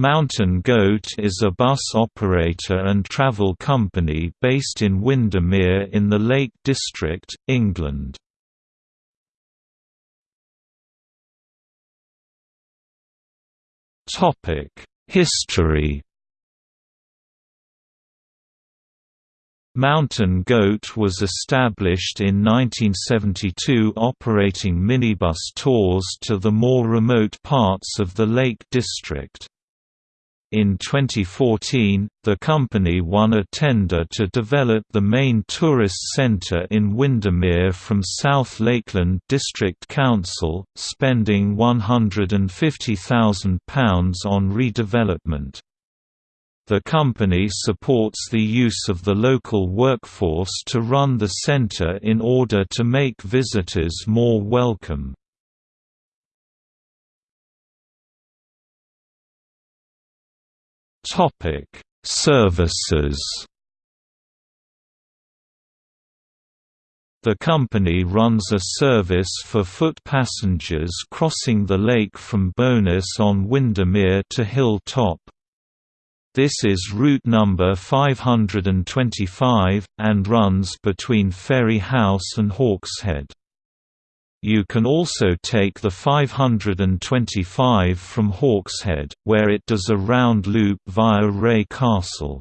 Mountain Goat is a bus operator and travel company based in Windermere in the Lake District, England. History Mountain Goat was established in 1972 operating minibus tours to the more remote parts of the Lake District. In 2014, the company won a tender to develop the main tourist centre in Windermere from South Lakeland District Council, spending £150,000 on redevelopment. The company supports the use of the local workforce to run the centre in order to make visitors more welcome. Topic: Services. The company runs a service for foot passengers crossing the lake from Bowness on Windermere to Hill Top. This is route number 525, and runs between Ferry House and Hawkshead. You can also take the 525 from Hawkshead, where it does a round loop via Wray Castle.